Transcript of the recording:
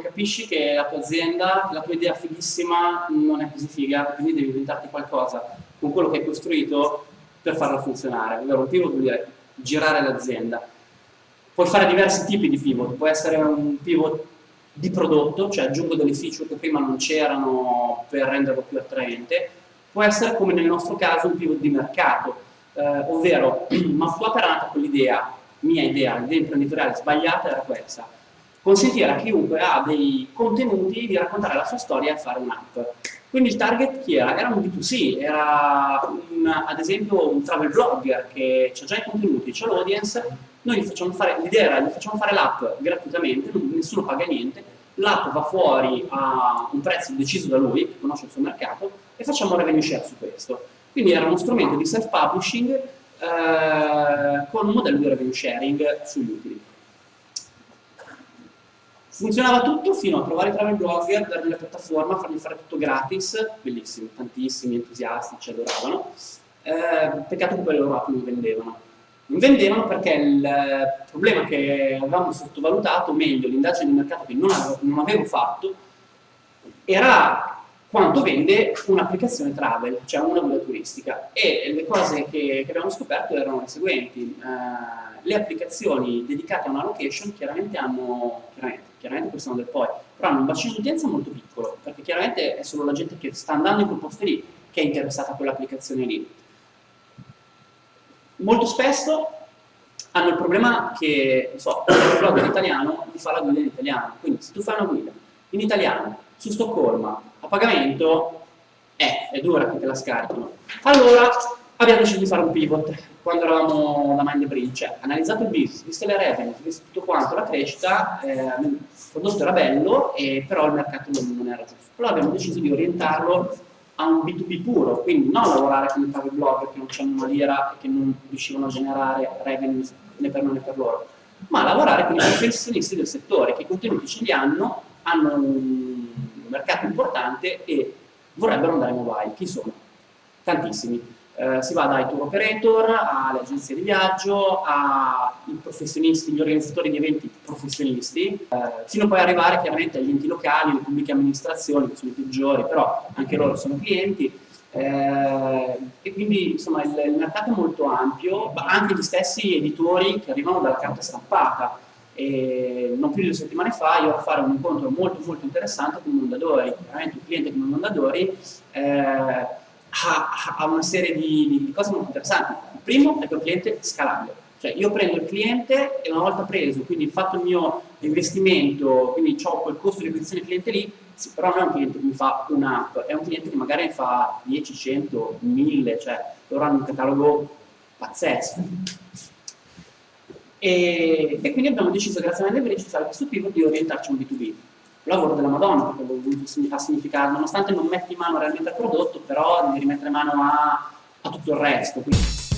capisci che la tua azienda, la tua idea fighissima non è così figa, quindi devi inventarti qualcosa con quello che hai costruito per farla funzionare. Allora un pivot vuol dire girare l'azienda. Puoi fare diversi tipi di pivot, può essere un pivot di prodotto, cioè aggiungo delle feature che prima non c'erano per renderlo più attraente, può essere come nel nostro caso un pivot di mercato, eh, ovvero Mapswap era nata con l'idea, mia idea, l'idea imprenditoriale sbagliata era questa, consentire a chiunque ha dei contenuti di raccontare la sua storia e fare un'app. Quindi il target chi era? Era un B2C, era un, ad esempio un travel blogger che ha già i contenuti, c'è l'audience, noi gli facciamo fare, l'idea era, gli facciamo fare l'app gratuitamente, nessuno paga niente, l'app va fuori a un prezzo deciso da lui, che conosce il suo mercato, e facciamo revenue share su questo. Quindi era uno strumento di self-publishing eh, con un modello di revenue sharing sugli utili. Funzionava tutto fino a trovare i travel blogger, dargli la piattaforma, fargli fare tutto gratis, bellissimo, tantissimi entusiasti ci adoravano, eh, peccato che poi le loro app non vendevano. Non vendevano perché il problema che avevamo sottovalutato, meglio l'indagine di mercato che non avevo, non avevo fatto, era quanto vende un'applicazione travel, cioè una guida turistica. E le cose che, che abbiamo scoperto erano le seguenti. Eh, le applicazioni dedicate a una location chiaramente hanno, chiaramente, chiaramente questo è un del poi, però hanno un bacino di utenza molto piccolo, perché chiaramente è solo la gente che sta andando in quel posto lì che è interessata a quell'applicazione lì. Molto spesso hanno il problema che, non so, il blog in italiano ti fa la guida in italiano, quindi se tu fai una guida in italiano su Stoccolma a pagamento, eh, è dura che te la scaricano. Allora abbiamo deciso di fare un pivot quando eravamo da Mind Bridge, cioè analizzato il business, visto le revenue, visto tutto quanto, la crescita, eh, il prodotto era bello, e, però il mercato non, non, era giusto. Allora abbiamo deciso di orientarlo a un B2B puro, quindi non lavorare fare i blogger che non c'hanno una lira e che non riuscivano a generare revenue né per noi né per loro, ma lavorare con i professionisti del settore che i contenuti ce li hanno, hanno un mercato importante e vorrebbero andare mobile. Chi sono? Tantissimi eh, si va dai tour operator alle agenzie di viaggio, ai professionisti, gli organizzatori di eventi professionisti, eh, fino poi arrivare chiaramente agli enti locali, le pubbliche amministrazioni, che sono i peggiori, però anche loro sono clienti. Eh, e quindi insomma il, il, mercato è molto ampio, ma anche gli stessi editori che arrivano dalla carta stampata. E non più di due settimane fa io ho a fare un incontro molto molto interessante con Mondadori, veramente un cliente come Mondadori ha, ha una serie di, di, cose molto interessanti. Il primo è che il cliente è scalabile, cioè io prendo il cliente e una volta preso, quindi fatto il mio investimento, quindi ho quel costo di acquisizione cliente lì, sì, però non è un cliente che mi fa un'app, è un cliente che magari fa 10, 100, 1000, cioè loro hanno un catalogo pazzesco. E, e quindi abbiamo deciso, grazie a Mandebridge, di fare questo pivot di orientarci a un B2B lavoro della Madonna, perché a significare, nonostante non metti mano realmente al prodotto, però devi rimettere mano a, a tutto il resto. Quindi.